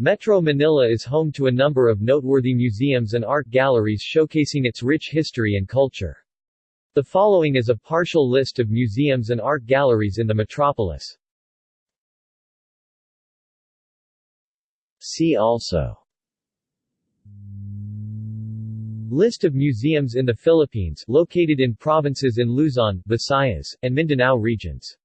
Metro Manila is home to a number of noteworthy museums and art galleries showcasing its rich history and culture. The following is a partial list of museums and art galleries in the metropolis. See also List of museums in the Philippines located in provinces in Luzon, Visayas, and Mindanao regions